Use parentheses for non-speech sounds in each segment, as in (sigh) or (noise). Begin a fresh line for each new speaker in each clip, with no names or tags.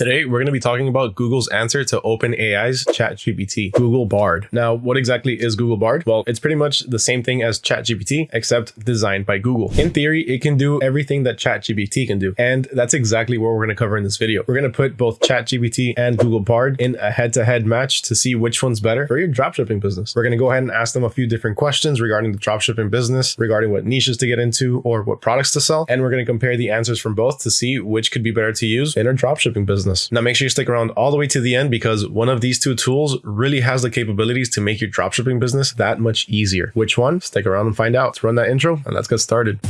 Today, we're going to be talking about Google's answer to OpenAI's ChatGPT, Google Bard. Now, what exactly is Google Bard? Well, it's pretty much the same thing as ChatGPT, except designed by Google. In theory, it can do everything that ChatGPT can do. And that's exactly what we're going to cover in this video. We're going to put both ChatGPT and Google Bard in a head-to-head -head match to see which one's better for your dropshipping business. We're going to go ahead and ask them a few different questions regarding the dropshipping business, regarding what niches to get into or what products to sell. And we're going to compare the answers from both to see which could be better to use in our dropshipping business business. Now make sure you stick around all the way to the end because one of these two tools really has the capabilities to make your dropshipping business that much easier. Which one? Stick around and find out. Let's run that intro and let's get started.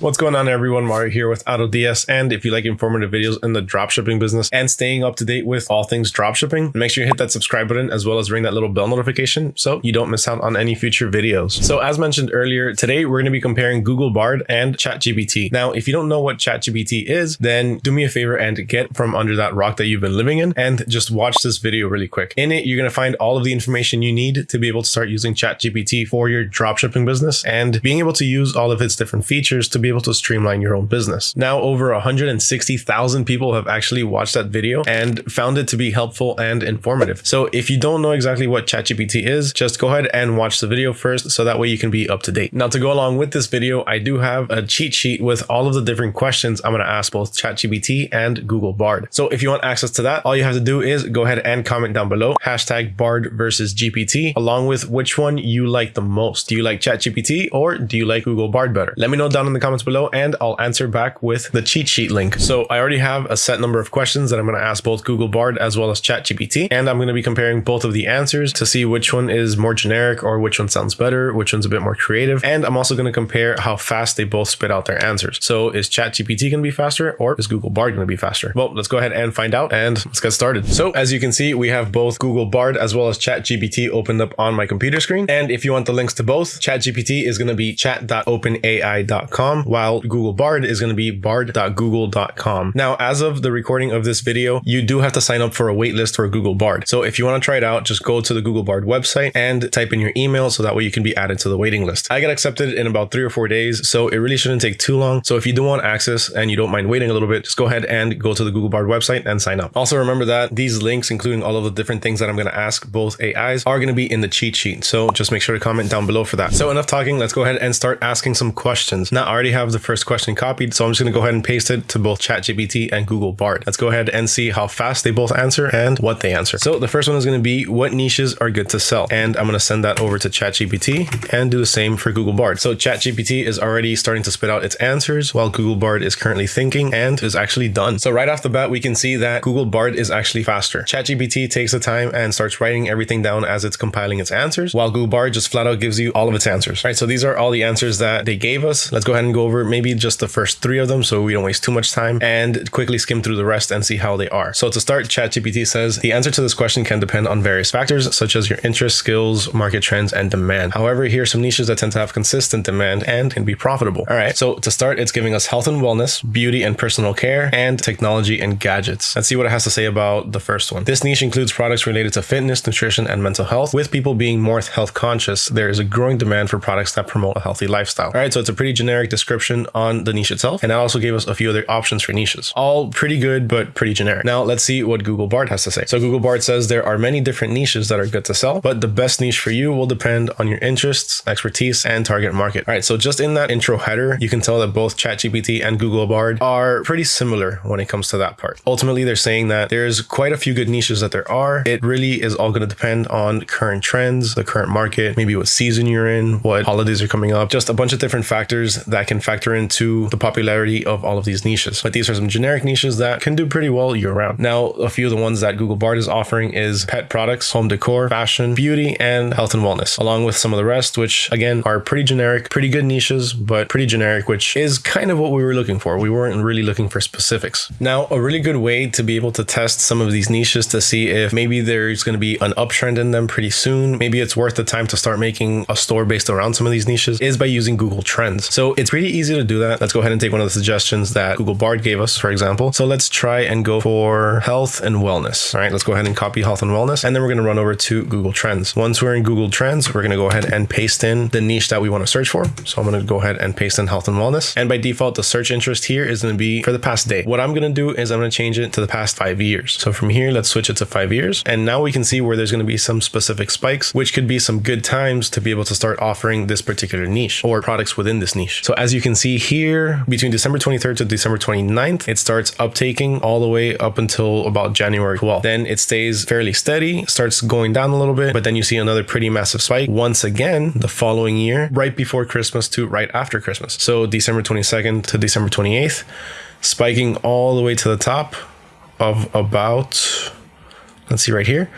What's going on everyone? Mario here with AutoDS and if you like informative videos in the dropshipping business and staying up to date with all things dropshipping, make sure you hit that subscribe button as well as ring that little bell notification so you don't miss out on any future videos. So as mentioned earlier, today we're going to be comparing Google Bard and ChatGPT. Now, if you don't know what ChatGPT is, then do me a favor and get from under that rock that you've been living in and just watch this video really quick. In it, you're going to find all of the information you need to be able to start using ChatGPT for your dropshipping business and being able to use all of its different features to be able to streamline your own business. Now, over 160,000 people have actually watched that video and found it to be helpful and informative. So if you don't know exactly what ChatGPT is, just go ahead and watch the video first so that way you can be up to date. Now, to go along with this video, I do have a cheat sheet with all of the different questions I'm going to ask both ChatGPT and Google Bard. So if you want access to that, all you have to do is go ahead and comment down below, hashtag Bard versus GPT, along with which one you like the most. Do you like ChatGPT or do you like Google Bard better? Let me know down in the comments comments below and I'll answer back with the cheat sheet link. So I already have a set number of questions that I'm going to ask both Google Bard as well as ChatGPT. And I'm going to be comparing both of the answers to see which one is more generic or which one sounds better, which one's a bit more creative. And I'm also going to compare how fast they both spit out their answers. So is ChatGPT going to be faster or is Google Bard going to be faster? Well, let's go ahead and find out and let's get started. So as you can see, we have both Google Bard as well as ChatGPT opened up on my computer screen. And if you want the links to both, ChatGPT is going to be chat.openai.com while Google Bard is going to be bard.google.com. Now, as of the recording of this video, you do have to sign up for a waitlist for Google Bard. So if you want to try it out, just go to the Google Bard website and type in your email so that way you can be added to the waiting list. I got accepted in about three or four days, so it really shouldn't take too long. So if you do want access and you don't mind waiting a little bit, just go ahead and go to the Google Bard website and sign up. Also remember that these links, including all of the different things that I'm going to ask both AIs, are going to be in the cheat sheet. So just make sure to comment down below for that. So enough talking, let's go ahead and start asking some questions. Now I already have the first question copied, so I'm just going to go ahead and paste it to both ChatGPT and Google Bard. Let's go ahead and see how fast they both answer and what they answer. So the first one is going to be what niches are good to sell. And I'm going to send that over to ChatGPT and do the same for Google Bard. So ChatGPT is already starting to spit out its answers while Google Bard is currently thinking and is actually done. So right off the bat, we can see that Google Bard is actually faster. ChatGPT takes the time and starts writing everything down as it's compiling its answers, while Google Bard just flat out gives you all of its answers. All right, so these are all the answers that they gave us. Let's go ahead and go over maybe just the first three of them so we don't waste too much time and quickly skim through the rest and see how they are. So to start, ChatGPT says the answer to this question can depend on various factors such as your interests, skills, market trends, and demand. However, here are some niches that tend to have consistent demand and can be profitable. All right, so to start, it's giving us health and wellness, beauty and personal care, and technology and gadgets. Let's see what it has to say about the first one. This niche includes products related to fitness, nutrition, and mental health. With people being more health conscious, there is a growing demand for products that promote a healthy lifestyle. All right, so it's a pretty generic description on the niche itself. And that also gave us a few other options for niches. All pretty good, but pretty generic. Now let's see what Google Bard has to say. So Google Bard says there are many different niches that are good to sell, but the best niche for you will depend on your interests, expertise, and target market. All right, so just in that intro header, you can tell that both ChatGPT and Google Bard are pretty similar when it comes to that part. Ultimately, they're saying that there's quite a few good niches that there are. It really is all going to depend on current trends, the current market, maybe what season you're in, what holidays are coming up, just a bunch of different factors that can factor into the popularity of all of these niches. But these are some generic niches that can do pretty well year round. Now, a few of the ones that Google Bard is offering is pet products, home decor, fashion, beauty, and health and wellness, along with some of the rest, which again are pretty generic, pretty good niches, but pretty generic, which is kind of what we were looking for. We weren't really looking for specifics. Now, a really good way to be able to test some of these niches to see if maybe there's going to be an uptrend in them pretty soon, maybe it's worth the time to start making a store based around some of these niches is by using Google Trends. So it's pretty easy to do that. Let's go ahead and take one of the suggestions that Google Bard gave us, for example. So let's try and go for health and wellness. All right, let's go ahead and copy health and wellness. And then we're going to run over to Google Trends. Once we're in Google Trends, we're going to go ahead and paste in the niche that we want to search for. So I'm going to go ahead and paste in health and wellness. And by default, the search interest here is going to be for the past day. What I'm going to do is I'm going to change it to the past five years. So from here, let's switch it to five years. And now we can see where there's going to be some specific spikes, which could be some good times to be able to start offering this particular niche or products within this niche. So as you can see here, between December 23rd to December 29th, it starts uptaking all the way up until about January 12th. Then it stays fairly steady, starts going down a little bit, but then you see another pretty massive spike once again the following year, right before Christmas to right after Christmas. So December 22nd to December 28th, spiking all the way to the top of about, let's see right here,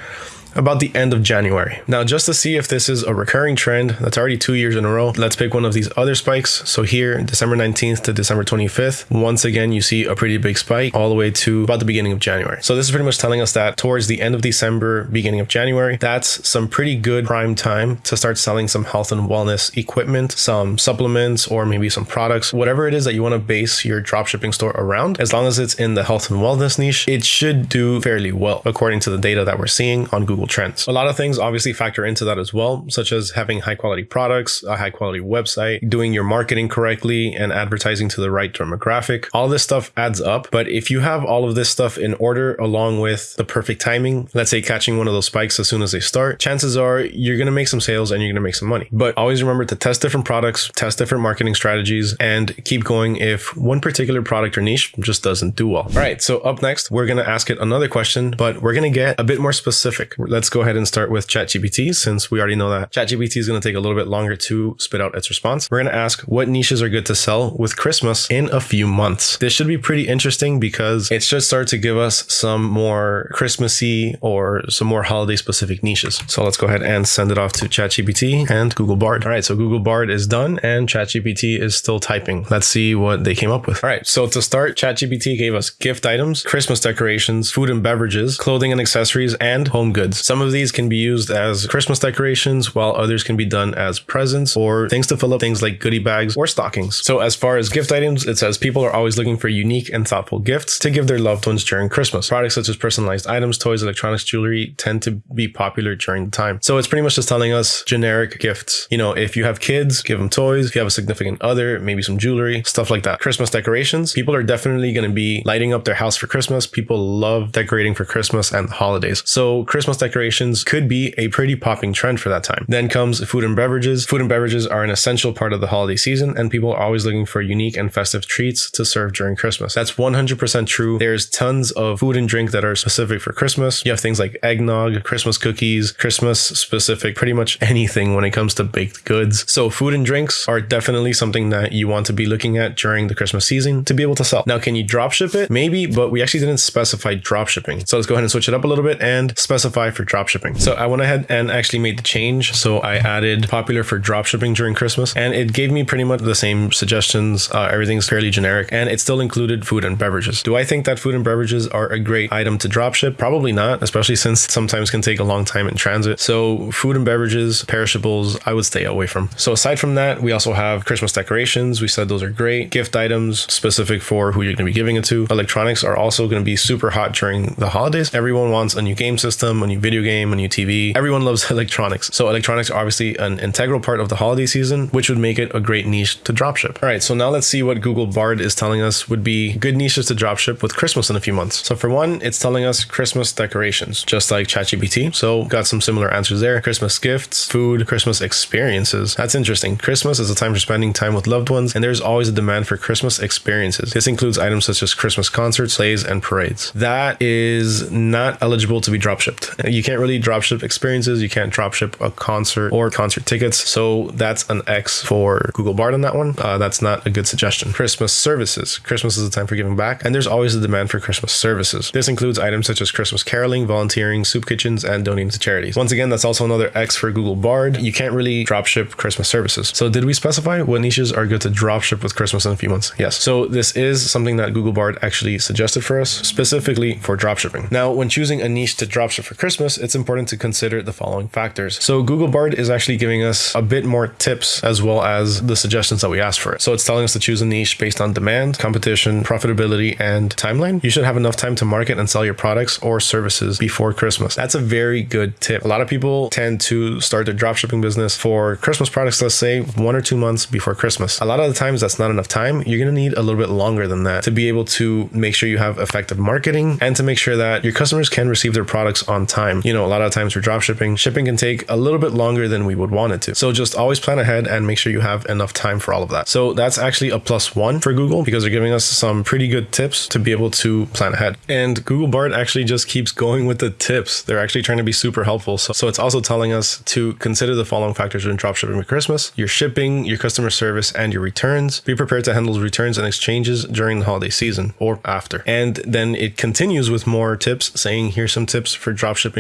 about the end of January. Now, just to see if this is a recurring trend, that's already two years in a row. Let's pick one of these other spikes. So here, December 19th to December 25th, once again, you see a pretty big spike all the way to about the beginning of January. So this is pretty much telling us that towards the end of December, beginning of January, that's some pretty good prime time to start selling some health and wellness equipment, some supplements, or maybe some products, whatever it is that you want to base your dropshipping store around. As long as it's in the health and wellness niche, it should do fairly well according to the data that we're seeing on Google Trends. A lot of things obviously factor into that as well, such as having high quality products, a high quality website, doing your marketing correctly, and advertising to the right demographic. All this stuff adds up. But if you have all of this stuff in order along with the perfect timing, let's say catching one of those spikes as soon as they start, chances are you're going to make some sales and you're going to make some money. But always remember to test different products, test different marketing strategies, and keep going if one particular product or niche just doesn't do well. All right. So up next, we're going to ask it another question, but we're going to get a bit more specific let's go ahead and start with ChatGPT since we already know that ChatGPT is going to take a little bit longer to spit out its response. We're going to ask what niches are good to sell with Christmas in a few months. This should be pretty interesting because it should start to give us some more Christmassy or some more holiday specific niches. So let's go ahead and send it off to ChatGPT and Google Bard. All right, so Google Bard is done and ChatGPT is still typing. Let's see what they came up with. All right, so to start, ChatGPT gave us gift items, Christmas decorations, food and beverages, clothing and accessories, and home goods. Some of these can be used as Christmas decorations, while others can be done as presents or things to fill up things like goodie bags or stockings. So as far as gift items, it says people are always looking for unique and thoughtful gifts to give their loved ones during Christmas. Products such as personalized items, toys, electronics, jewelry tend to be popular during the time. So it's pretty much just telling us generic gifts. You know, if you have kids, give them toys. If you have a significant other, maybe some jewelry, stuff like that. Christmas decorations, people are definitely going to be lighting up their house for Christmas. People love decorating for Christmas and the holidays. So Christmas decorations decorations could be a pretty popping trend for that time. Then comes food and beverages. Food and beverages are an essential part of the holiday season, and people are always looking for unique and festive treats to serve during Christmas. That's 100% true. There's tons of food and drink that are specific for Christmas. You have things like eggnog, Christmas cookies, Christmas specific, pretty much anything when it comes to baked goods. So food and drinks are definitely something that you want to be looking at during the Christmas season to be able to sell. Now, can you drop ship it? Maybe, but we actually didn't specify drop shipping. So let's go ahead and switch it up a little bit and specify for drop shipping. So I went ahead and actually made the change. So I added popular for drop shipping during Christmas and it gave me pretty much the same suggestions. Uh, everything's fairly generic and it still included food and beverages. Do I think that food and beverages are a great item to drop ship? Probably not, especially since sometimes can take a long time in transit. So food and beverages, perishables, I would stay away from. So aside from that, we also have Christmas decorations. We said those are great. Gift items specific for who you're going to be giving it to. Electronics are also going to be super hot during the holidays. Everyone wants a new game system, a new video game, a new TV. Everyone loves (laughs) electronics. So electronics are obviously an integral part of the holiday season, which would make it a great niche to dropship. All right, so now let's see what Google Bard is telling us would be good niches to dropship with Christmas in a few months. So for one, it's telling us Christmas decorations, just like ChatGPT. So got some similar answers there. Christmas gifts, food, Christmas experiences. That's interesting. Christmas is a time for spending time with loved ones, and there's always a demand for Christmas experiences. This includes items such as Christmas concerts, plays, and parades. That is not eligible to be dropshipped. You can't really dropship experiences. You can't dropship a concert or concert tickets. So that's an X for Google Bard on that one. Uh, that's not a good suggestion. Christmas services. Christmas is a time for giving back, and there's always a demand for Christmas services. This includes items such as Christmas caroling, volunteering, soup kitchens, and donating to charities. Once again, that's also another X for Google Bard. You can't really dropship Christmas services. So did we specify what niches are good to dropship with Christmas in a few months? Yes. So this is something that Google Bard actually suggested for us specifically for dropshipping. Now, when choosing a niche to dropship for Christmas, It's important to consider the following factors. So Google Bard is actually giving us a bit more tips as well as the suggestions that we asked for. So it's telling us to choose a niche based on demand, competition, profitability, and timeline. You should have enough time to market and sell your products or services before Christmas. That's a very good tip. A lot of people tend to start their dropshipping business for Christmas products, let's say one or two months before Christmas. A lot of the times that's not enough time. You're going to need a little bit longer than that to be able to make sure you have effective marketing and to make sure that your customers can receive their products on time. You know, a lot of times for drop shipping shipping can take a little bit longer than we would want it to. So just always plan ahead and make sure you have enough time for all of that. So that's actually a plus one for Google because they're giving us some pretty good tips to be able to plan ahead. And Google Bard actually just keeps going with the tips. They're actually trying to be super helpful. So, so it's also telling us to consider the following factors when drop shipping for Christmas, your shipping, your customer service, and your returns. Be prepared to handle returns and exchanges during the holiday season or after. And then it continues with more tips saying, here's some tips for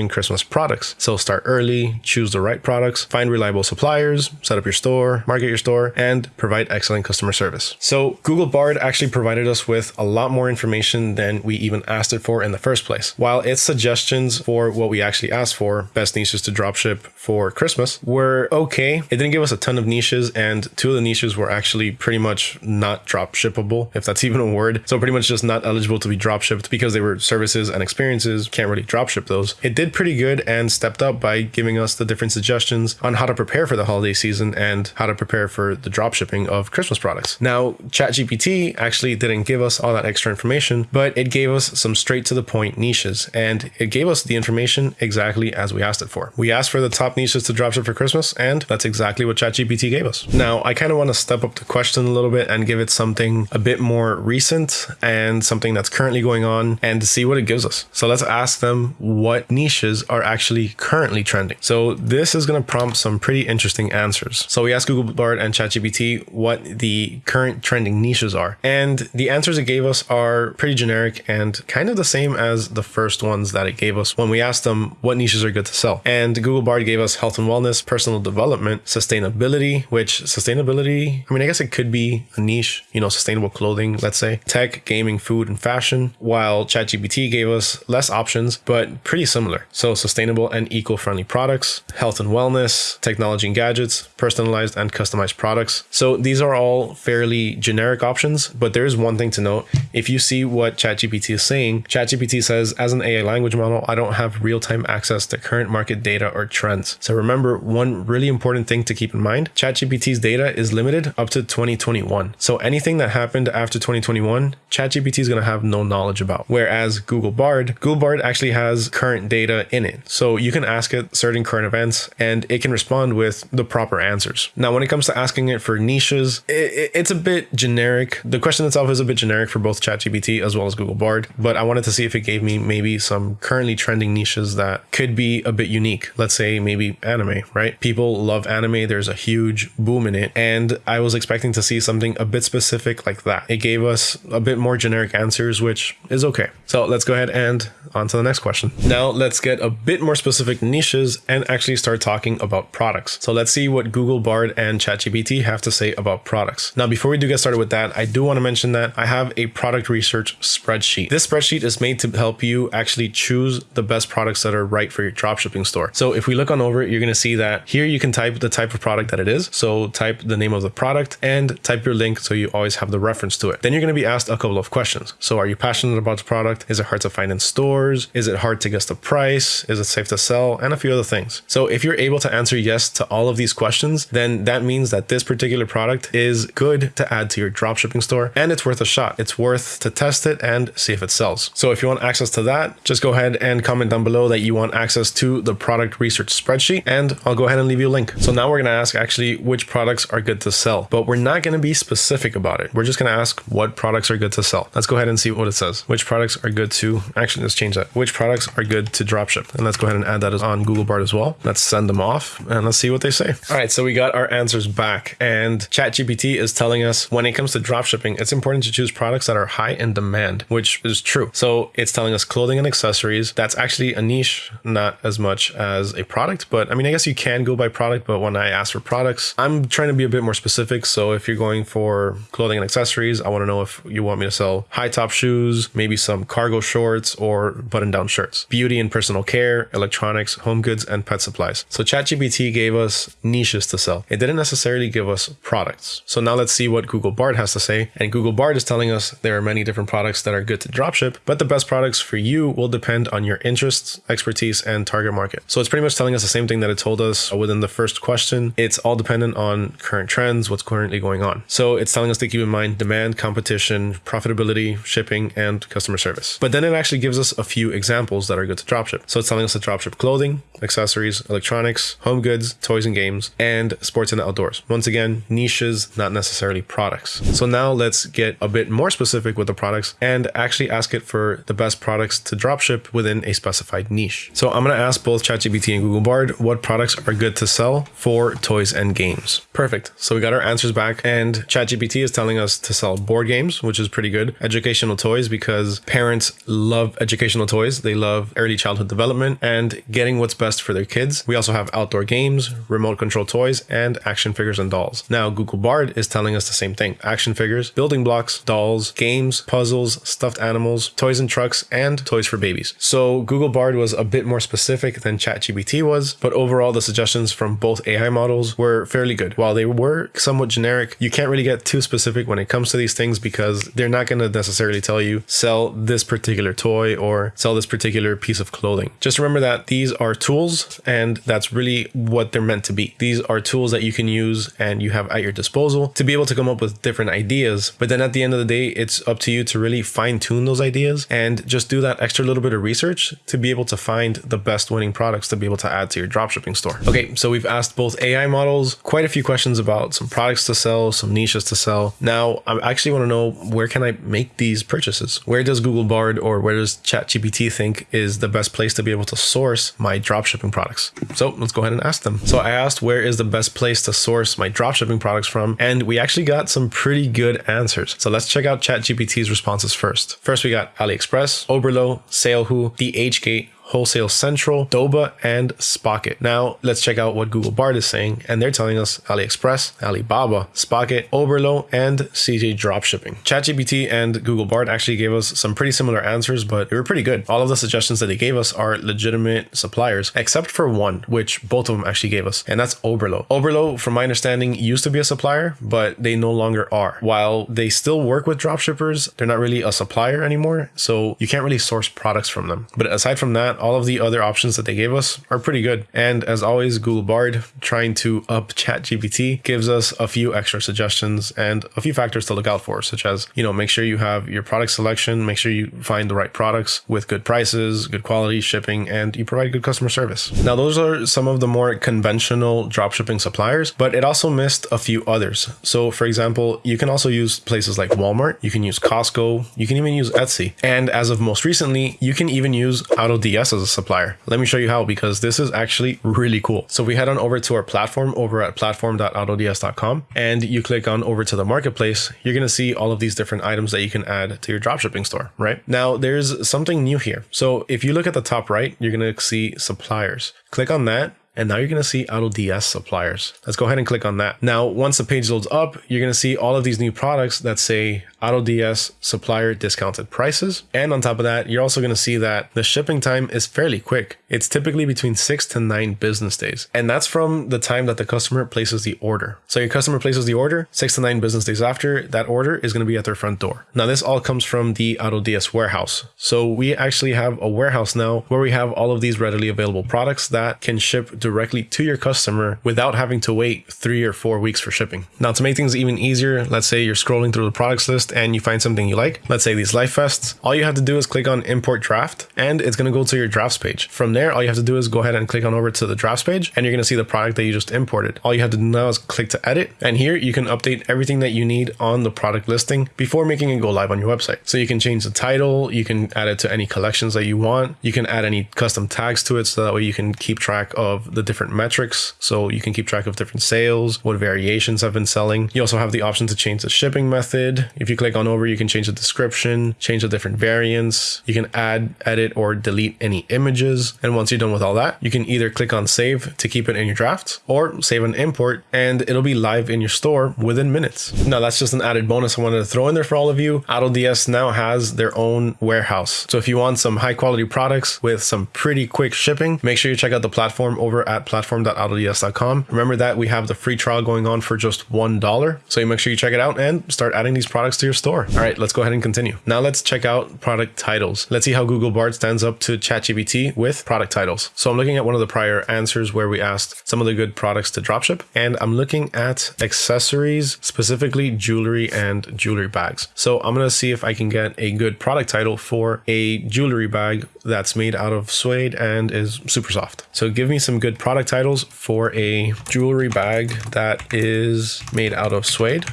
Christmas products. So start early, choose the right products, find reliable suppliers, set up your store, market your store, and provide excellent customer service. So Google Bard actually provided us with a lot more information than we even asked it for in the first place. While its suggestions for what we actually asked for, best niches to dropship for Christmas, were okay. It didn't give us a ton of niches, and two of the niches were actually pretty much not drop shippable, if that's (laughs) even a word. So pretty much just not eligible to be drop shipped because they were services and experiences. Can't really drop ship those. It did pretty good and stepped up by giving us the different suggestions on how to prepare for the holiday season and how to prepare for the drop shipping of Christmas products. Now, ChatGPT actually didn't give us all that extra information, but it gave us some straight to the point niches and it gave us the information exactly as we asked it for. We asked for the top niches to dropship for Christmas, and that's exactly what ChatGPT gave us. Now, I kind of want to step up the question a little bit and give it something a bit more recent and something that's currently going on and see what it gives us. So let's ask them what niches are actually currently trending. So this is going to prompt some pretty interesting answers. So we asked Google Bard and ChatGPT what the current trending niches are. And the answers it gave us are pretty generic and kind of the same as the first ones that it gave us when we asked them what niches are good to sell. And Google Bard gave us health and wellness, personal development, sustainability, which sustainability, I mean, I guess it could be a niche, you know, sustainable clothing, let's say, tech, gaming, food, and fashion, while ChatGPT gave us less options, but pretty similar. So sustainable and eco-friendly products, health and wellness, technology and gadgets, personalized and customized products. So these are all fairly generic options, but there is one thing to note. If you see what ChatGPT is saying, ChatGPT says, as an AI language model, I don't have real-time access to current market data or trends. So remember, one really important thing to keep in mind, ChatGPT's data is limited up to 2021. So anything that happened after 2021, ChatGPT is going to have no knowledge about. Whereas Google Bard, Google Bard actually has current data in it. So you can ask it certain current events and it can respond with the proper answers. Now, when it comes to asking it for niches, it, it's a bit generic. The question itself is a bit generic for both ChatGPT as well as Google Bard, but I wanted to see if it gave me maybe some currently trending niches that could be a bit unique. Let's say maybe anime, right? People love anime. There's a huge boom in it. And I was expecting to see something a bit specific like that. It gave us a bit more generic answers, which is okay. So let's go ahead and on to the next question. Now let's get a bit more specific niches and actually start talking about products. So let's see what Google Bard and ChatGPT have to say about products. Now, before we do get started with that, I do want to mention that I have a product research spreadsheet. This spreadsheet is made to help you actually choose the best products that are right for your dropshipping store. So if we look on over you're going to see that here you can type the type of product that it is. So type the name of the product and type your link so you always have the reference to it. Then you're going to be asked a couple of questions. So are you passionate about the product? Is it hard to find in stores? Is it hard to guess the price? Is it safe to sell? And a few other things. So if you're able to answer yes to all of these questions, then that means that this particular product is good to add to your dropshipping store and it's worth a shot. It's worth to test it and see if it sells. So if you want access to that, just go ahead and comment down below that you want access to the product research spreadsheet and I'll go ahead and leave you a link. So now we're going to ask actually which products are good to sell, but we're not going to be specific about it. We're just going to ask what products are good to sell. Let's go ahead and see what it says. Which products are good to, actually let's change that. Which products are good to And let's go ahead and add that on Google Bard as well. Let's send them off and let's see what they say. All right, so we got our answers back and ChatGPT is telling us when it comes to dropshipping, it's important to choose products that are high in demand, which is true. So it's telling us clothing and accessories. That's actually a niche, not as much as a product, but I mean, I guess you can go by product, but when I ask for products, I'm trying to be a bit more specific. So if you're going for clothing and accessories, I want to know if you want me to sell high top shoes, maybe some cargo shorts or button down shirts. Beauty and personal personal care, electronics, home goods, and pet supplies. So ChatGPT gave us niches to sell. It didn't necessarily give us products. So now let's see what Google Bard has to say. And Google Bard is telling us there are many different products that are good to dropship, but the best products for you will depend on your interests, expertise, and target market. So it's pretty much telling us the same thing that it told us within the first question. It's all dependent on current trends, what's currently going on. So it's telling us to keep in mind demand, competition, profitability, shipping, and customer service. But then it actually gives us a few examples that are good to dropship. So it's telling us to dropship clothing, accessories, electronics, home goods, toys and games, and sports and outdoors. Once again, niches, not necessarily products. So now let's get a bit more specific with the products and actually ask it for the best products to dropship within a specified niche. So I'm going to ask both ChatGPT and Google Bard what products are good to sell for toys and games. Perfect. So we got our answers back and ChatGPT is telling us to sell board games, which is pretty good. Educational toys because parents love educational toys. They love early childhood development and getting what's best for their kids. We also have outdoor games, remote control toys, and action figures and dolls. Now, Google Bard is telling us the same thing. Action figures, building blocks, dolls, games, puzzles, stuffed animals, toys and trucks, and toys for babies. So Google Bard was a bit more specific than ChatGPT was, but overall the suggestions from both AI models were fairly good. While they were somewhat generic, you can't really get too specific when it comes to these things because they're not going to necessarily tell you sell this particular toy or sell this particular piece of clothing. Just remember that these are tools and that's really what they're meant to be. These are tools that you can use and you have at your disposal to be able to come up with different ideas. But then at the end of the day, it's up to you to really fine tune those ideas and just do that extra little bit of research to be able to find the best winning products to be able to add to your dropshipping store. Okay, so we've asked both AI models quite a few questions about some products to sell, some niches to sell. Now, I actually want to know where can I make these purchases? Where does Google Bard or where does ChatGPT think is the best place to be able to source my dropshipping products? So let's go ahead and ask them. So I asked where is the best place to source my dropshipping products from, and we actually got some pretty good answers. So let's check out ChatGPT's responses first. First, we got AliExpress, Oberlo, SaleHoo, DHgate, Wholesale Central, Doba, and Spocket. Now let's check out what Google Bard is saying, and they're telling us AliExpress, Alibaba, Spocket, Oberlo, and CJ Dropshipping. ChatGPT and Google Bard actually gave us some pretty similar answers, but they were pretty good. All of the suggestions that they gave us are legitimate suppliers, except for one, which both of them actually gave us, and that's Oberlo. Oberlo, from my understanding, used to be a supplier, but they no longer are. While they still work with dropshippers, they're not really a supplier anymore, so you can't really source products from them. But aside from that, all of the other options that they gave us are pretty good. And as always, Google Bard trying to up ChatGPT gives us a few extra suggestions and a few factors to look out for, such as, you know, make sure you have your product selection, make sure you find the right products with good prices, good quality, shipping, and you provide good customer service. Now, those are some of the more conventional dropshipping suppliers, but it also missed a few others. So, for example, you can also use places like Walmart, you can use Costco, you can even use Etsy. And as of most recently, you can even use AutoDS as a supplier. Let me show you how because this is actually really cool. So we head on over to our platform over at platform.autods.com and you click on over to the marketplace, you're going to see all of these different items that you can add to your dropshipping store, right? Now there's something new here. So if you look at the top right, you're going to see suppliers. Click on that and now you're going to see AutoDS suppliers. Let's go ahead and click on that. Now, once the page loads up, you're going to see all of these new products that say AutoDS supplier discounted prices. And on top of that, you're also going to see that the shipping time is fairly quick. It's typically between six to nine business days. And that's from the time that the customer places the order. So your customer places the order, six to nine business days after, that order is going to be at their front door. Now, this all comes from the AutoDS warehouse. So we actually have a warehouse now where we have all of these readily available products that can ship directly to your customer without having to wait three or four weeks for shipping. Now, to make things even easier, let's say you're scrolling through the products list and you find something you like, let's say these life vests, all you have to do is click on import draft and it's going to go to your drafts page. From there, all you have to do is go ahead and click on over to the drafts page and you're going to see the product that you just imported. All you have to do now is click to edit and here you can update everything that you need on the product listing before making it go live on your website. So you can change the title, you can add it to any collections that you want, you can add any custom tags to it so that way you can keep track of the different metrics. So you can keep track of different sales, what variations have been selling. You also have the option to change the shipping method. If you click on over, you can change the description, change the different variants. You can add, edit, or delete any images. And once you're done with all that, you can either click on save to keep it in your drafts or save and import and it'll be live in your store within minutes. Now that's just an added bonus I wanted to throw in there for all of you. AutoDS now has their own warehouse. So if you want some high quality products with some pretty quick shipping, make sure you check out the platform over at platform.autods.com. Remember that we have the free trial going on for just $1. So you make sure you check it out and start adding these products to your store. All right, let's go ahead and continue. Now let's check out product titles. Let's see how Google Bard stands up to ChatGPT with product titles. So I'm looking at one of the prior answers where we asked some of the good products to dropship, and I'm looking at accessories, specifically jewelry and jewelry bags. So I'm gonna see if I can get a good product title for a jewelry bag that's made out of suede and is super soft. So give me some good product titles for a jewelry bag that is made out of suede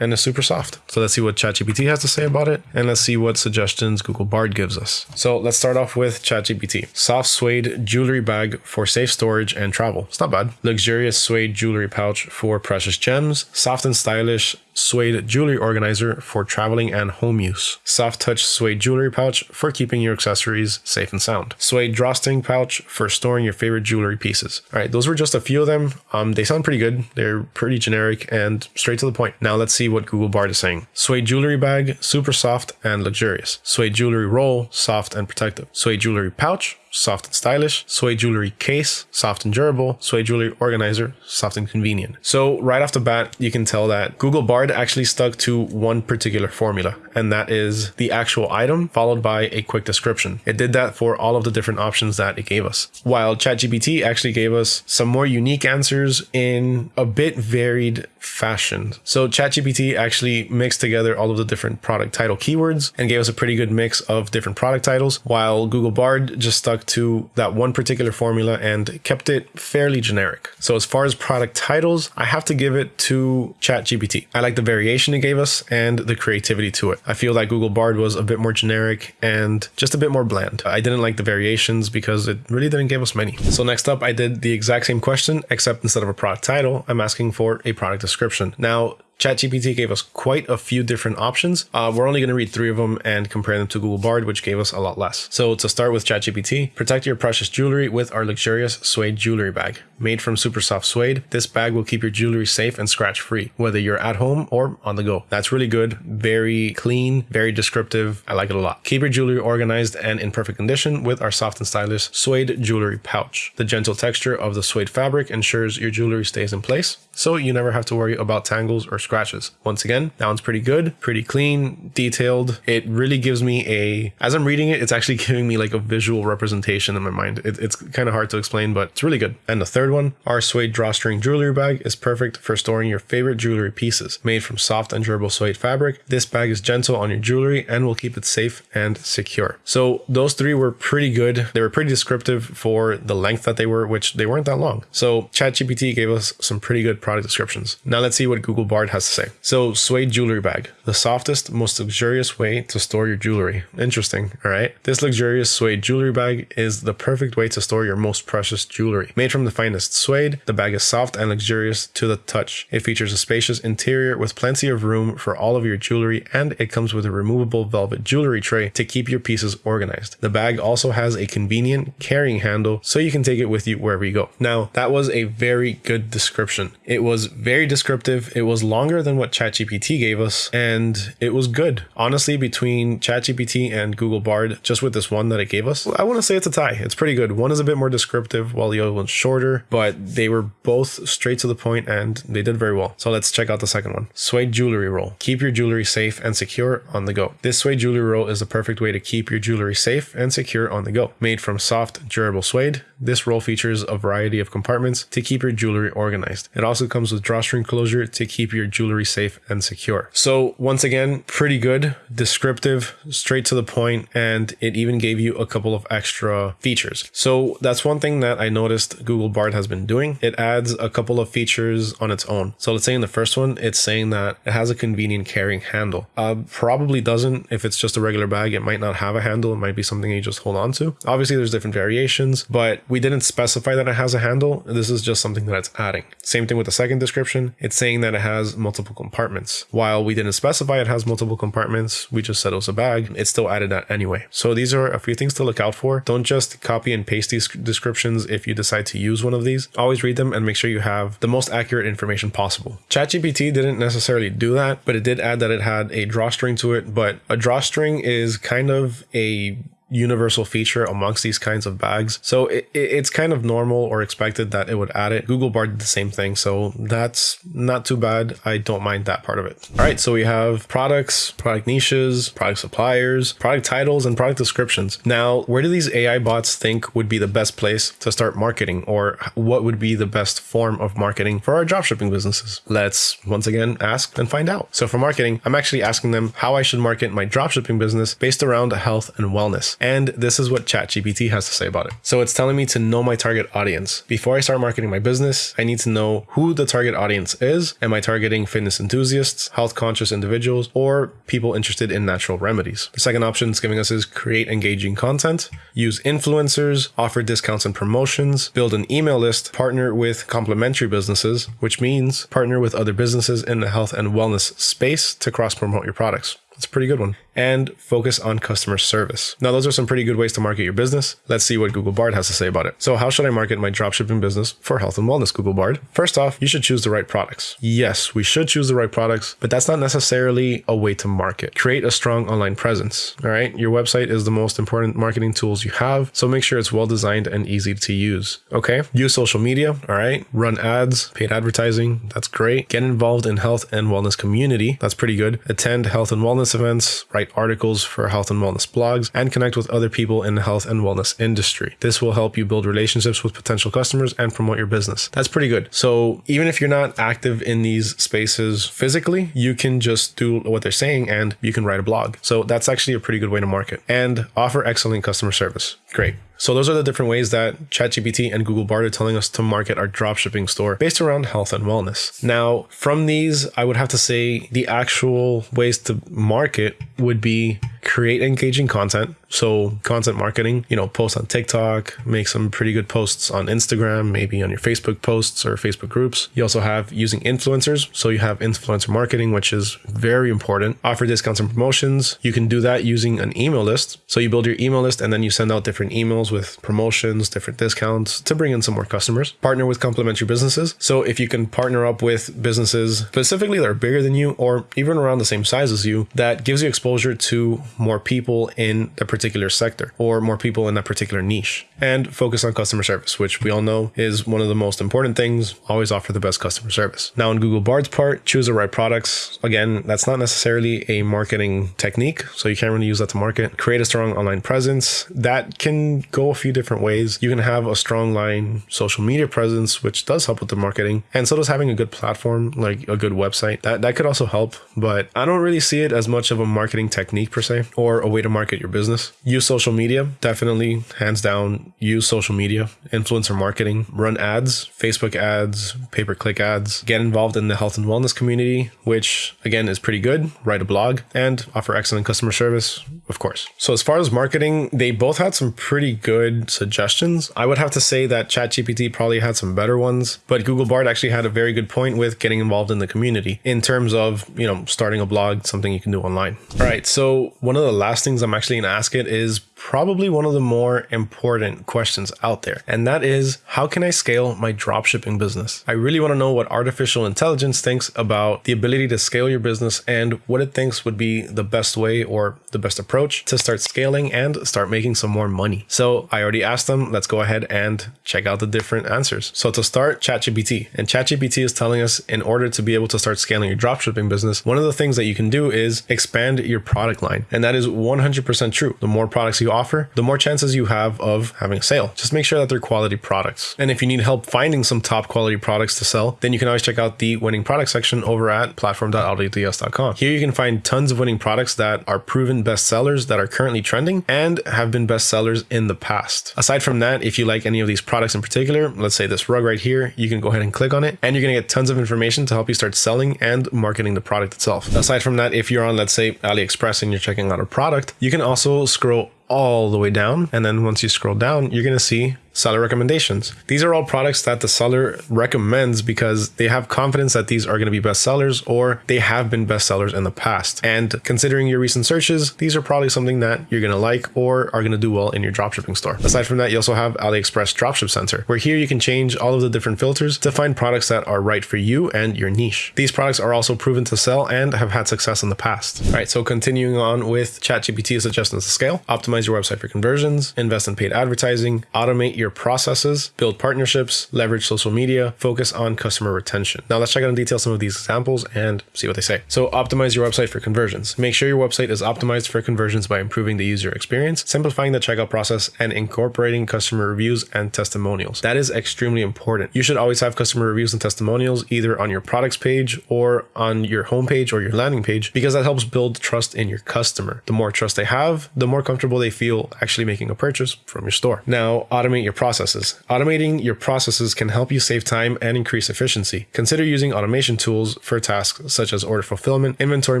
and it's super soft. So let's see what ChatGPT has to say about it, and let's see what suggestions Google Bard gives us. So let's start off with ChatGPT. Soft suede jewelry bag for safe storage and travel. It's not bad. Luxurious suede jewelry pouch for precious gems. Soft and stylish suede jewelry organizer for traveling and home use. Soft touch suede jewelry pouch for keeping your accessories safe and sound. Suede drawstring pouch for storing your favorite jewelry pieces. All right, those were just a few of them. Um, they sound pretty good. They're pretty generic and straight to the point. Now let's see what Google Bard is saying. Suede jewelry bag, super soft and luxurious. Suede jewelry roll, soft and protective. Suede jewelry pouch, soft and stylish. Suede jewelry case, soft and durable. Suede jewelry organizer, soft and convenient. So right off the bat, you can tell that Google Bard actually stuck to one particular formula, and that is the actual item followed by a quick description. It did that for all of the different options that it gave us. While ChatGPT actually gave us some more unique answers in a bit varied fashion. So ChatGPT actually mixed together all of the different product title keywords and gave us a pretty good mix of different product titles, while Google Bard just stuck to that one particular formula and kept it fairly generic. So as far as product titles, I have to give it to ChatGPT. I like the variation it gave us and the creativity to it. I feel like Google Bard was a bit more generic and just a bit more bland. I didn't like the variations because it really didn't give us many. So next up, I did the exact same question, except instead of a product title, I'm asking for a product description. Now, ChatGPT gave us quite a few different options. Uh, we're only going to read three of them and compare them to Google Bard, which gave us a lot less. So to start with ChatGPT, protect your precious jewelry with our luxurious suede jewelry bag. Made from super soft suede, this bag will keep your jewelry safe and scratch free, whether you're at home or on the go. That's really good, very clean, very descriptive. I like it a lot. Keep your jewelry organized and in perfect condition with our soft and stylish suede jewelry pouch. The gentle texture of the suede fabric ensures your jewelry stays in place, so you never have to worry about tangles or scratches. Once again, that one's pretty good, pretty clean, detailed. It really gives me a, as I'm reading it, it's actually (laughs) giving me like a visual representation in my mind. It, it's kind of hard to explain, but it's really good. And the third one, our suede drawstring jewelry bag is perfect for storing your favorite jewelry pieces. Made from soft and durable suede fabric, this bag is gentle on your jewelry and will keep it safe and secure. So those three were pretty good. They were pretty descriptive for the length that they were, which they weren't that long. So ChatGPT gave us some pretty good product descriptions. Now let's see what Google Bard has to say. So suede jewelry bag, the softest, most luxurious way to store your jewelry. Interesting, all right? This luxurious suede jewelry bag is the perfect way to store your most precious jewelry. Made from the finest suede, the bag is soft and luxurious to the touch. It features a spacious interior with plenty of room for all of your jewelry and it comes with a removable velvet jewelry tray to keep your pieces organized. The bag also has a convenient carrying handle so you can take it with you wherever you go. Now, that was a very good description. It was very descriptive. It was longer than what ChatGPT gave us and it was good. Honestly, between ChatGPT and Google Bard, just with this one that it gave us, I want to say it's a tie. It's pretty good. One is a bit more descriptive while the other one's shorter, but they were both straight to the point and they did very well. So let's check out the second one. Suede jewelry roll. Keep your jewelry safe and secure on the go. This suede jewelry roll is the perfect way to keep your jewelry safe and secure on the go. Made from soft, durable suede, this roll features a variety of compartments to keep your jewelry organized. It also comes with drawstring closure to keep your jewelry safe and secure. So once again, pretty good, descriptive, straight to the point, and it even gave you a couple of extra features. So that's one thing that I noticed Google Bard has been doing. It adds a couple of features on its own. So let's say in the first one, it's saying that it has a convenient carrying handle. Uh, probably doesn't. If it's just a regular bag, it might not have a handle. It might be something you just hold on to. Obviously, there's different variations, but we didn't specify that it has a handle. This is just something that it's adding. Same thing with the second description. It's saying that it has multiple compartments. While we didn't specify it has multiple compartments, we just said it was a bag. It still added that anyway. So these are a few things to look out for. Don't just copy and paste these descriptions if you decide to use one of these. Always read them and make sure you have the most accurate information possible. ChatGPT didn't necessarily do that, but it did add that it had a drawstring to it. But a drawstring is kind of a universal feature amongst these kinds of bags. So it, it's kind of normal or expected that it would add it. Google Bard did the same thing. So that's not too bad. I don't mind that part of it. All right. So we have products, product niches, product suppliers, product titles, and product descriptions. Now, where do these AI bots think would be the best place to start marketing or what would be the best form of marketing for our dropshipping businesses? Let's once again ask and find out. So for marketing, I'm actually asking them how I should market my dropshipping business based around health and wellness. And this is what ChatGPT has to say about it. So it's telling me to know my target audience. Before I start marketing my business, I need to know who the target audience is. Am I targeting fitness enthusiasts, health conscious individuals, or people interested in natural remedies? The second option it's giving us is create engaging content, use influencers, offer discounts and promotions, build an email list, partner with complementary businesses, which means partner with other businesses in the health and wellness space to cross promote your products. It's a pretty good one and focus on customer service. Now, those are some pretty good ways to market your business. Let's see what Google Bard has to say about it. So how should I market my dropshipping business for health and wellness, Google Bard? First off, you should choose the right products. Yes, we should choose the right products, but that's not necessarily a way to market. Create a strong online presence. All right. Your website is the most important marketing tools you have. So make sure it's well designed and easy to use. Okay. Use social media. All right. Run ads, paid advertising. That's great. Get involved in health and wellness community. That's pretty good. Attend health and wellness events. Write write articles for health and wellness blogs, and connect with other people in the health and wellness industry. This will help you build relationships with potential customers and promote your business. That's pretty good. So even if you're not active in these spaces physically, you can just do what they're saying and you can write a blog. So that's actually a pretty good way to market and offer excellent customer service. Great. So those are the different ways that ChatGPT and Google Bard are telling us to market our dropshipping store based around health and wellness. Now, from these, I would have to say the actual ways to market would be create engaging content. So content marketing, you know, post on TikTok, make some pretty good posts on Instagram, maybe on your Facebook posts or Facebook groups. You also have using influencers. So you have influencer marketing, which is very important. Offer discounts and promotions. You can do that using an email list. So you build your email list and then you send out different emails with promotions, different discounts to bring in some more customers. Partner with complementary businesses. So if you can partner up with businesses specifically that are bigger than you or even around the same size as you, that gives you exposure to more people in the particular sector or more people in that particular niche and focus on customer service, which we all know is one of the most important things. Always offer the best customer service. Now, on Google Bard's part, choose the right products. Again, that's not necessarily a marketing technique, so you can't really use that to market. Create a strong online presence. That can go a few different ways. You can have a strong line social media presence, which does help with the marketing, and so does having a good platform like a good website. That that could also help, but I don't really see it as much of a marketing technique per se or a way to market your business. Use social media, definitely, hands down. Use social media, influencer marketing, run ads, Facebook ads, pay per click ads, get involved in the health and wellness community, which again is pretty good. Write a blog and offer excellent customer service, of course. So, as far as marketing, they both had some pretty good suggestions. I would have to say that ChatGPT probably had some better ones, but Google Bard actually had a very good point with getting involved in the community in terms of, you know, starting a blog, something you can do online. All right. So, one of the last things I'm actually going to ask it is probably one of the more important questions out there. And that is how can I scale my dropshipping business? I really want to know what artificial intelligence thinks about the ability to scale your business and what it thinks would be the best way or the best approach to start scaling and start making some more money. So I already asked them, let's go ahead and check out the different answers. So to start, ChatGPT. And ChatGPT is telling us in order to be able to start scaling your dropshipping business, one of the things that you can do is expand your product line. And that is 100% true. The more products you offer, the more chances you have of having a sale. Just make sure that they're quality products. And if you need help finding some top quality products to sell, then you can always check out the winning product section over at platform.autods.com. Here you can find tons of winning products that are proven best sellers that are currently trending and have been best sellers in the past. Aside from that, if you like any of these products in particular, let's say this rug right here, you can go ahead and click on it and you're going to get tons of information to help you start selling and marketing the product itself. Aside from that, if you're on, let's say AliExpress and you're checking out a product, you can also scroll all the way down. And then once you scroll down, you're going to see seller recommendations. These are all products that the seller recommends because they have confidence that these are going to be best sellers or they have been best sellers in the past. And considering your recent searches, these are probably something that you're going to like or are going to do well in your dropshipping store. Aside from that, you also have AliExpress Dropship Center, where here you can change all of the different filters to find products that are right for you and your niche. These products are also proven to sell and have had success in the past. All right, so continuing on with ChatGPT suggestions to scale, optimize your website for conversions, invest in paid advertising, automate your processes, build partnerships, leverage social media, focus on customer retention. Now let's check out in detail some of these examples and see what they say. So optimize your website for conversions. Make sure your website is optimized for conversions by improving the user experience, simplifying the checkout process, and incorporating customer reviews and testimonials. That is extremely important. You should always have customer reviews and testimonials either on your products page or on your homepage or your landing page because that helps build trust in your customer. The more trust they have, the more comfortable they feel actually making a purchase from your store. Now, automate your processes. Automating your processes can help you save time and increase efficiency. Consider using automation tools for tasks such as order fulfillment, inventory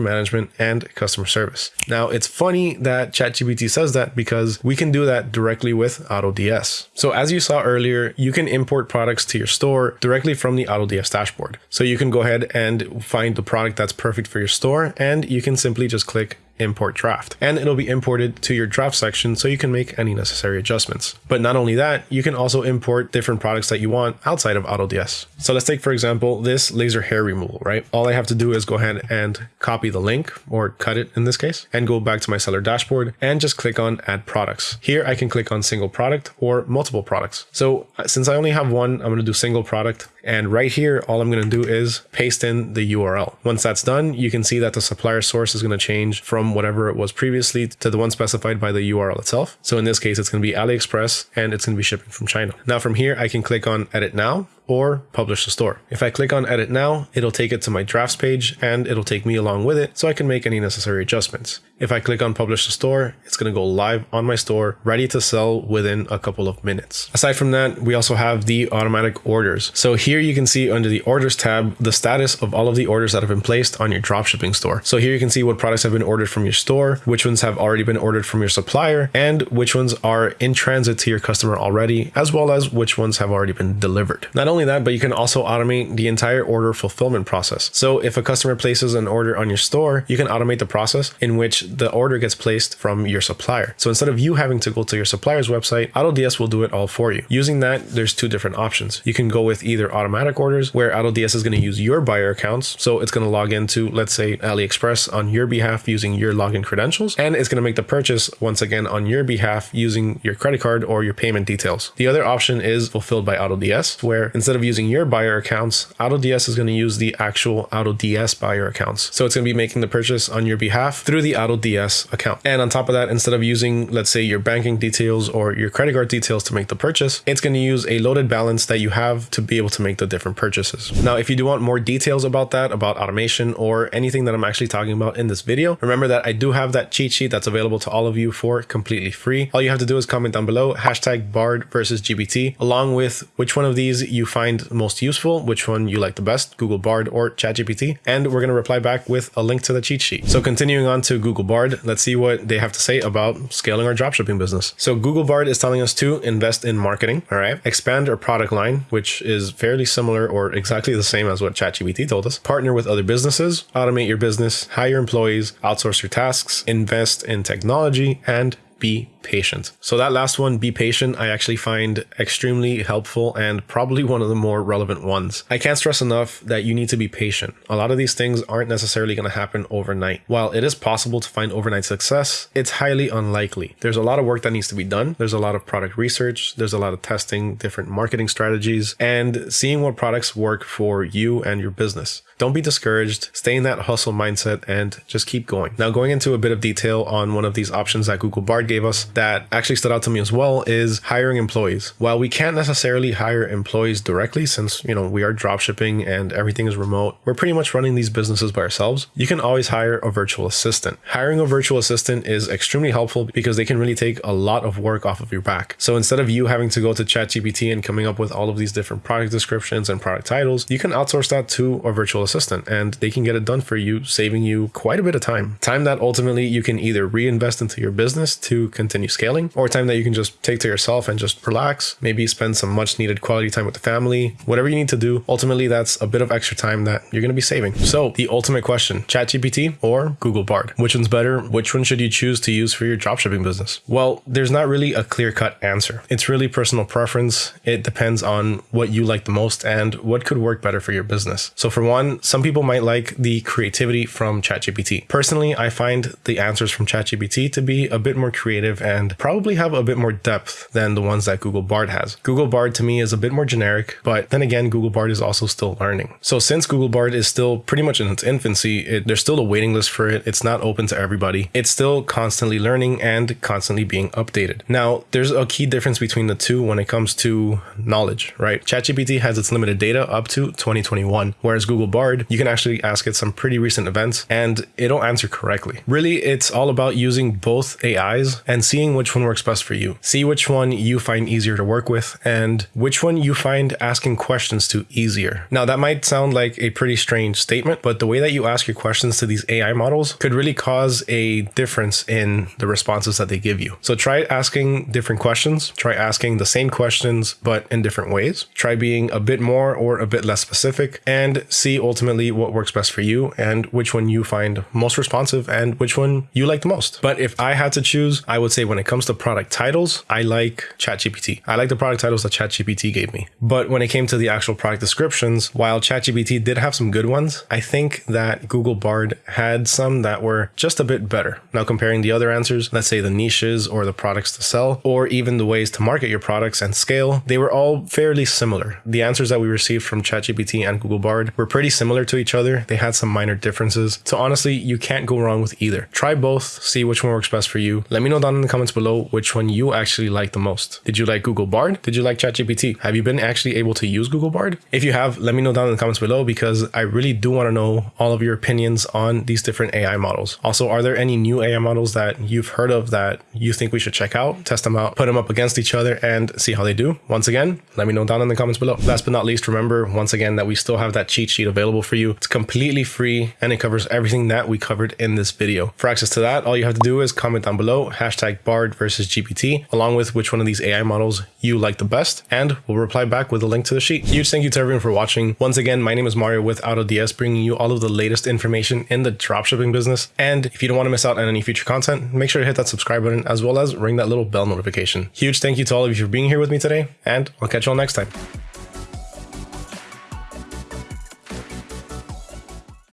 management, and customer service. Now, it's funny that ChatGPT says that because we can do that directly with AutoDS. So as you saw earlier, you can import products to your store directly from the AutoDS dashboard. So you can go ahead and find the product that's perfect for your store and you can simply just click import draft and it'll be imported to your draft section so you can make any necessary adjustments. But not only that, you can also import different products that you want outside of AutoDS. So let's take, for example, this laser hair removal, right? All I have to do is go ahead and copy the link or cut it in this case and go back to my seller dashboard and just click on add products. Here I can click on single product or multiple products. So uh, since I only have one, I'm going to do single product and right here, all I'm going to do is paste in the URL. Once that's done, you can see that the supplier source is going to change from whatever it was previously to the one specified by the URL itself. So in this case, it's going to be AliExpress and it's going to be shipping from China. Now from here, I can click on edit now or publish the store. If I click on edit now, it'll take it to my drafts page and it'll take me along with it so I can make any necessary adjustments. If I click on publish the store, it's going to go live on my store, ready to sell within a couple of minutes. Aside from that, we also have the automatic orders. So here you can see under the orders tab, the status of all of the orders that have been placed on your dropshipping store. So here you can see what products have been ordered from your store, which ones have already been ordered from your supplier, and which ones are in transit to your customer already, as well as which ones have already been delivered. Not only that, but you can also automate the entire order fulfillment process. So if a customer places an order on your store, you can automate the process in which the order gets placed from your supplier. So instead of you having to go to your supplier's website, AutoDS will do it all for you. Using that, there's two different options. You can go with either automatic orders where AutoDS is going to use your buyer accounts. So it's going to log into, let's say, AliExpress on your behalf using your login credentials, and it's going to make the purchase once again on your behalf using your credit card or your payment details. The other option is fulfilled by AutoDS, where instead of using your buyer accounts, AutoDS is going to use the actual AutoDS buyer accounts. So it's going to be making the purchase on your behalf through the AutoDS account. And on top of that, instead of using, let's say, your banking details or your credit card details to make the purchase, it's going to use a loaded balance that you have to be able to make the different purchases. Now, if you do want more details about that, about automation or anything that I'm actually talking about in this video, remember that I do have that cheat sheet that's available to all of you for completely free. All you have to do is comment down below hashtag Bard versus GPT, along with which one of these you find most useful, which one you like the best, Google Bard or ChatGPT, and we're going to reply back with a link to the cheat sheet. So continuing on to Google Bard, let's see what they have to say about scaling our dropshipping business. So Google Bard is telling us to invest in marketing, all right, expand our product line, which is fairly similar or exactly the same as what ChatGPT told us, partner with other businesses, automate your business, hire employees, outsource your tasks, invest in technology, and be patient. So that last one, be patient, I actually find extremely helpful and probably one of the more relevant ones. I can't stress enough that you need to be patient. A lot of these things aren't necessarily going to happen overnight. While it is possible to find overnight success, it's highly unlikely. There's a lot of work that needs to be done. There's a lot of product research. There's a lot of testing, different marketing strategies, and seeing what products work for you and your business. Don't be discouraged, stay in that hustle mindset and just keep going. Now going into a bit of detail on one of these options that Google Bard gave us that actually stood out to me as well is hiring employees. While we can't necessarily hire employees directly since, you know, we are drop shipping and everything is remote, we're pretty much running these businesses by ourselves. You can always hire a virtual assistant. Hiring a virtual assistant is extremely helpful because they can really take a lot of work off of your back. So instead of you having to go to ChatGPT and coming up with all of these different product descriptions and product titles, you can outsource that to a virtual assistant and they can get it done for you, saving you quite a bit of time. Time that ultimately you can either reinvest into your business to continue continue scaling or time that you can just take to yourself and just relax, maybe spend some much needed quality time with the family, whatever you need to do. Ultimately, that's a bit of extra time that you're going to be saving. So the ultimate question, ChatGPT or Google Bard? Which one's better? Which one should you choose to use for your dropshipping business? Well, there's not really a clear cut answer. It's really personal preference. It depends on what you like the most and what could work better for your business. So for one, some people might like the creativity from ChatGPT. Personally, I find the answers from ChatGPT to be a bit more creative and probably have a bit more depth than the ones that Google Bard has. Google Bard to me is a bit more generic, but then again, Google Bard is also still learning. So since Google Bard is still pretty much in its infancy, it, there's still a waiting list for it. It's not open to everybody. It's still constantly learning and constantly being updated. Now, there's a key difference between the two when it comes to knowledge, right? ChatGPT has its limited data up to 2021, whereas Google Bard, you can actually ask it some pretty recent events and it'll answer correctly. Really, it's all about using both AIs and seeing which one works best for you. See which one you find easier to work with and which one you find asking questions to easier. Now, that might sound like a pretty strange statement, but the way that you ask your questions to these AI models could really cause a difference in the responses that they give you. So try asking different questions, try asking the same questions, but in different ways. Try being a bit more or a bit less specific and see ultimately what works best for you and which one you find most responsive and which one you like the most. But if I had to choose, I would say when it comes to product titles, I like ChatGPT. I like the product titles that ChatGPT gave me. But when it came to the actual product descriptions, while ChatGPT did have some good ones, I think that Google Bard had some that were just a bit better. Now, comparing the other answers, let's say the niches or the products to sell, or even the ways to market your products and scale, they were all fairly similar. The answers that we received from ChatGPT and Google Bard were pretty similar to each other. They had some minor differences. So honestly, you can't go wrong with either. Try both, see which one works best for you. Let me know down in the comments below which one you actually like the most. Did you like Google Bard? Did you like ChatGPT? Have you been actually able to use Google Bard? If you have, let me know down in the comments below because I really do want to know all of your opinions on these different AI models. Also, are there any new AI models that you've heard of that you think we should check out, test them out, put them up against each other and see how they do? Once again, let me know down in the comments below. Last but not least, remember once again that we still have that cheat sheet available for you. It's completely free and it covers everything that we covered in this video. For access to that, all you have to do is comment down below hashtag BARD versus GPT, along with which one of these AI models you like the best, and we'll reply back with a link to the sheet. Huge thank you to everyone for watching. Once again, my name is Mario with AutoDS, bringing you all of the latest information in the dropshipping business. And if you don't want to miss out on any future content, make sure to hit that subscribe button as well as ring that little bell notification. Huge thank you to all of you for being here with me today, and I'll catch you all next time.